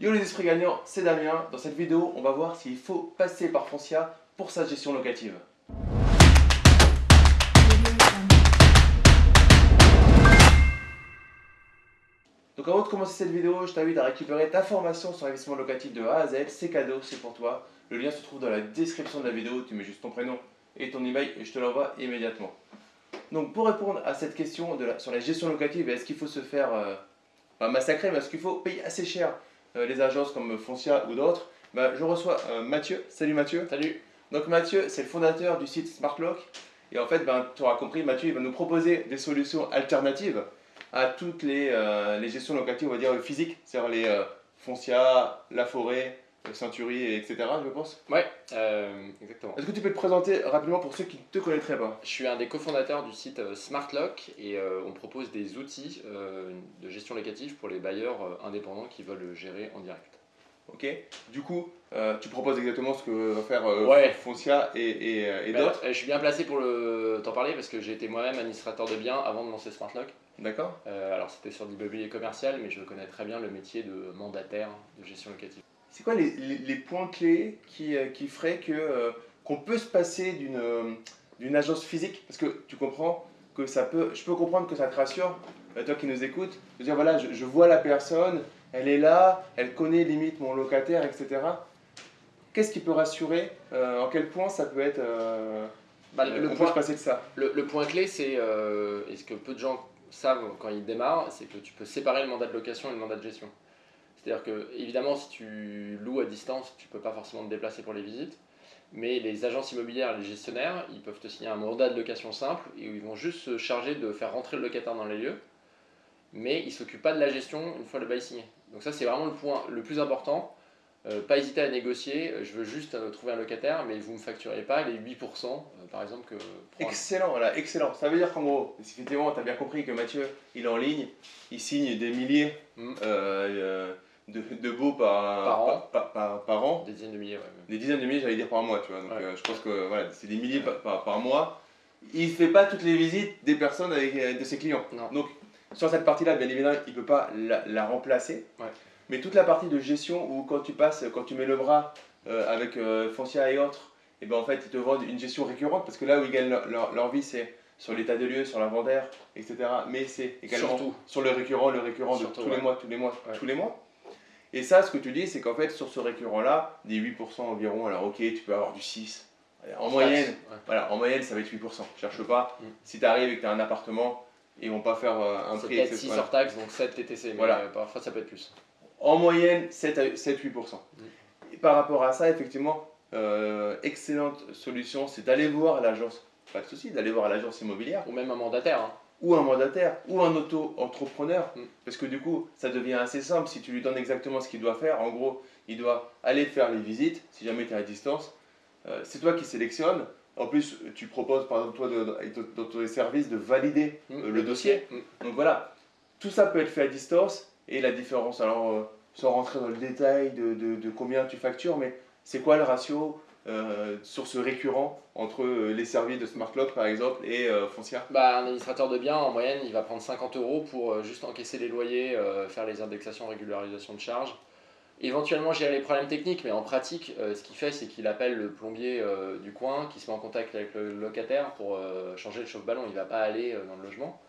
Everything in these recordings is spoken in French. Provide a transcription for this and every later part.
Yo les esprits gagnants, c'est Damien. Dans cette vidéo, on va voir s'il faut passer par Foncia pour sa gestion locative. Donc avant de commencer cette vidéo, je t'invite à récupérer ta formation sur l'investissement locatif de A à Z. C'est cadeau, c'est pour toi. Le lien se trouve dans la description de la vidéo. Tu mets juste ton prénom et ton email et je te l'envoie immédiatement. Donc pour répondre à cette question sur la gestion locative, est-ce qu'il faut se faire euh, massacrer, mais est-ce qu'il faut payer assez cher les agences comme Foncia ou d'autres bah, Je reçois euh, Mathieu. Salut Mathieu. Salut. Donc Mathieu, c'est le fondateur du site SmartLock. Et en fait, ben, tu auras compris, Mathieu il va nous proposer des solutions alternatives à toutes les, les gestions locatives, on va dire physiques, c'est-à-dire les Foncia, la forêt, Century, etc. je pense Ouais, euh, exactement. Est-ce que tu peux te présenter rapidement pour ceux qui ne te connaîtraient pas? Je suis un des cofondateurs du site euh, SmartLock et euh, on propose des outils de gestion locative pour les bailleurs indépendants qui veulent gérer en direct. Ok, du coup, tu proposes exactement ce que va faire Foncia et, et, bah, d'autres? Je suis bien placé pour t'en parler parce que j'ai été moi-même administrateur de biens avant de lancer SmartLock. D'accord. alors c'était sur l'immobilier commercial, mais je connais très bien le métier de mandataire de gestion locative. C'est quoi les, les, points clés qui, euh, qui feraient que euh, qu'on peut se passer d'une euh, d'une agence physique? Parce que tu comprends que ça peut, je peux comprendre que ça te rassure, toi qui nous écoutes, de dire voilà, je, vois la personne, elle est là, elle connaît limite mon locataire, etc. Qu'est-ce qui peut rassurer En quel point ça peut être bah, le point, se passer de ça? le, le point clé, c'est, et ce que peu de gens savent quand ils démarrent, c'est que tu peux séparer le mandat de location et le mandat de gestion. C'est-à-dire que, évidemment, si tu loues à distance, tu ne peux pas forcément te déplacer pour les visites. Mais les agences immobilières, les gestionnaires, ils peuvent te signer un mandat de location simple et ils vont juste se charger de faire rentrer le locataire dans les lieux. Mais ils ne s'occupent pas de la gestion une fois le bail signé. Donc ça, c'est vraiment le point le plus important. Euh, pas hésiter à négocier, je veux juste euh, trouver un locataire, mais vous ne me facturez pas les 8% euh, par exemple que... Excellent, voilà, excellent. Ça veut dire qu'en gros, effectivement, tu as bien compris que Mathieu, il est en ligne, il signe des milliers mmh de, de beaux par, par, an. Des dizaines de milliers, ouais. Des dizaines de milliers, j'allais dire par mois, tu vois. Donc euh, je pense que voilà, c'est des milliers par, mois. Il ne fait pas toutes les visites des personnes avec, euh, de ses clients. Donc sur cette partie-là, bien évidemment, il ne peut pas la, remplacer. Mais toute la partie de gestion où quand tu passes, quand tu mets le bras euh, avec Foncia et autres, et ben en fait ils te vendent une gestion récurrente parce que là où ils gagnent leur, vie c'est sur l'état de lieu, sur l'inventaire, etc. Mais c'est également sur le récurrent, le récurrent de tous les mois, tous les mois, tous les mois. Et ça, ce que tu dis, c'est qu'en fait, sur ce récurrent-là, des 8% environ, alors ok, tu peux avoir du 6. En, moyenne, voilà, en moyenne, ça va être 8%. Cherche pas. Mm. Si tu arrives et que tu as un appartement, ils vont pas faire euh, un prix. peut-être 6 hors taxe, donc 7 TTC, mais euh, parfois ça peut être plus. En moyenne, 7-8%. Mm. par rapport à ça, effectivement, euh, excellente solution, c'est d'aller voir l'agence, pas de souci, d'aller voir l'agence immobilière. Ou même un mandataire. Hein ou un mandataire, ou un auto-entrepreneur. Mm. Parce que du coup, ça devient assez simple si tu lui donnes exactement ce qu'il doit faire. En gros, il doit aller faire les visites, si jamais tu es à distance. Euh, c'est toi qui sélectionnes. En plus, tu proposes, par exemple, toi, dans tes services, de valider mm. euh, le dossier. Mm. Donc voilà, tout ça peut être fait à distance. Et la différence, alors, euh, sans rentrer dans le détail de, de, de combien tu factures, mais c'est quoi le ratio euh, sur ce récurrent entre euh, les services de SmartLock par exemple et euh, Foncia? Bah, Un administrateur de biens en moyenne il va prendre 50 euros pour juste encaisser les loyers, faire les indexations, régularisation de charges. Éventuellement gérer les problèmes techniques mais en pratique ce qu'il fait c'est qu'il appelle le plombier du coin qui se met en contact avec le locataire pour changer le chauffe-ballon, il ne va pas aller dans le logement.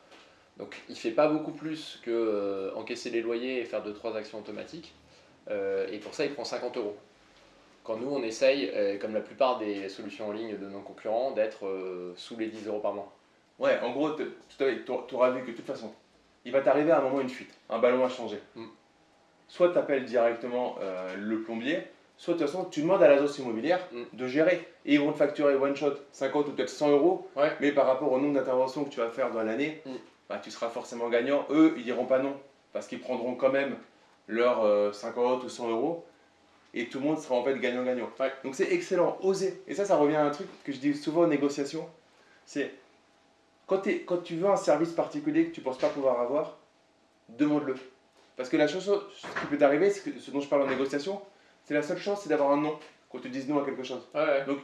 Donc il ne fait pas beaucoup plus que encaisser les loyers et faire 2-3 actions automatiques. et pour ça il prend 50 euros. Quand nous, on essaye, euh, comme la plupart des solutions en ligne de nos concurrents, d'être euh, sous les 10 euros par mois. Ouais, en gros, tu auras vu que de toute façon, il va t'arriver à un moment une fuite, un ballon a changé. Mm. Soit tu appelles directement euh, le plombier, soit de toute façon, tu demandes à l'agence immobilière mm. de gérer. Et ils vont te facturer one shot 50 ou peut-être 100 euros, mais par rapport au nombre d'interventions que tu vas faire dans l'année, mm. bah, tu seras forcément gagnant. Eux, ils diront pas non, parce qu'ils prendront quand même leurs 50 ou 100 euros et tout le monde sera en fait gagnant-gagnant. Donc c'est excellent, oser. Et ça, ça revient à un truc que je dis souvent aux négociations, c'est quand, quand tu veux un service particulier que tu ne penses pas pouvoir avoir, demande-le. Parce que la chose qui peut t'arriver, ce dont je parle en négociation, c'est la seule chance, c'est d'avoir un non, qu'on te dise non à quelque chose. Donc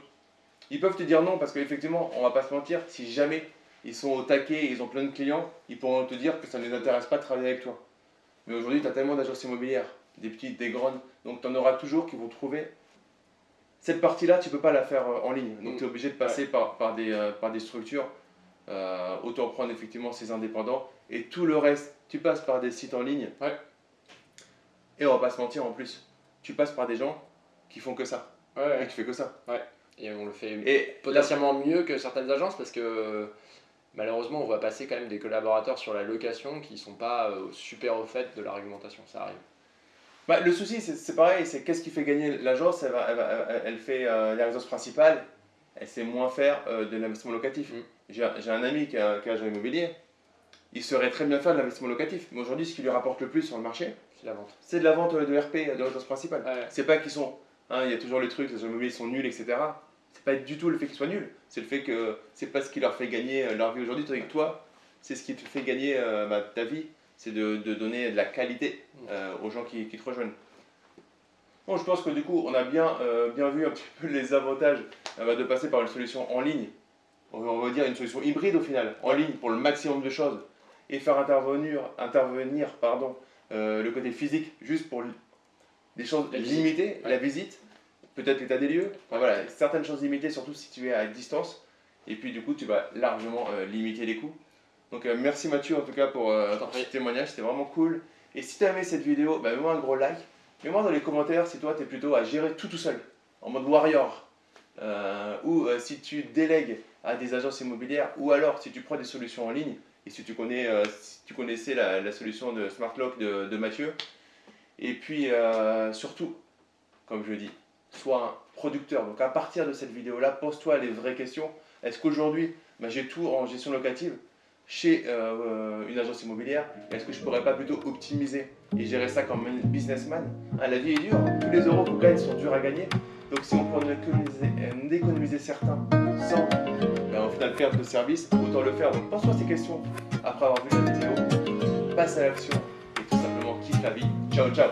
ils peuvent te dire non parce qu'effectivement, on va pas se mentir, si jamais ils sont au taquet et ils ont plein de clients, ils pourront te dire que ça ne les intéresse pas de travailler avec toi. Mais aujourd'hui, tu as tellement d'agences immobilières des petites, des grandes. Donc tu en auras toujours qui vont trouver. Cette partie-là, tu peux pas la faire euh, en ligne. Donc Mm. tu es obligé de passer par, par, des, euh, par des structures. Euh, autant prendre effectivement ces indépendants. Et tout le reste, tu passes par des sites en ligne. Ouais. Et on va pas se mentir en plus, tu passes par des gens qui font que ça. Ouais, Et tu fais que ça. Et on le fait Et potentiellement mieux que certaines agences parce que malheureusement on voit passer quand même des collaborateurs sur la location qui sont pas euh, super au fait de la réglementation, ça arrive. Bah, le souci, c'est pareil, c'est qu'est-ce qui fait gagner l'agence? Elle, va- elle, va- elle- elle fait euh, la résidence principale, elle sait moins faire euh, de l'investissement locatif. Mm. J'ai un- ami qui a un agent immobilier, il saurait très bien faire de l'investissement locatif. Mais aujourd'hui, ce qui lui rapporte le plus sur le marché, C'est la vente. c'est de la vente de RP, de résidence principale. Ouais. C'est pas qu'ils sont. hein, Il y a toujours le truc, les agents immobiliers sont nuls, etc. C'est pas du tout le fait qu'ils soient nuls, c'est le fait que c'est pas ce qui leur fait gagner euh, leur vie aujourd'hui. Tandis que toi, c'est ce qui te fait gagner euh, bah, ta vie, c'est de, de donner de la qualité euh, aux gens qui, qui te rejoignent. Bon, je pense que du coup, on a bien, euh, bien vu un petit peu les avantages euh, de passer par une solution en ligne. On va, dire une solution hybride au final, en ligne pour le maximum de choses et faire intervenir, intervenir pardon, le côté physique juste pour des choses La limitées, Ouais. la visite, peut-être l'état des lieux, enfin, voilà, certaines choses limitées, surtout si tu es à distance. Et puis du coup, tu vas largement limiter les coûts. Donc euh, merci Mathieu en tout cas pour, euh, ce témoignage, c'était vraiment cool. Et si tu as aimé cette vidéo, bah, mets-moi un gros like. Mets-moi dans les commentaires si toi tu es plutôt à gérer tout tout seul, en mode warrior. Euh, ou euh, si tu délègues à des agences immobilières, ou alors si tu prends des solutions en ligne, et si tu, connais, si tu connaissais la, la solution de Smart Lock de, de Mathieu. Et puis surtout, comme je le dis, sois un producteur. Donc à partir de cette vidéo-là, pose-toi les vraies questions. Est-ce qu'aujourd'hui, bah, j'ai tout en gestion locative? Chez euh, une agence immobilière Est-ce que je pourrais pas plutôt optimiser et gérer ça comme businessman? Hein, La vie est dure, tous les euros qu'on gagne sont durs à gagner. Donc si on peut en économiser, certains sans bah, au final perdre de service, autant le faire. Donc pose-toi ces questions après avoir vu la vidéo, passe à l'action et tout simplement kiffe la vie. Ciao ciao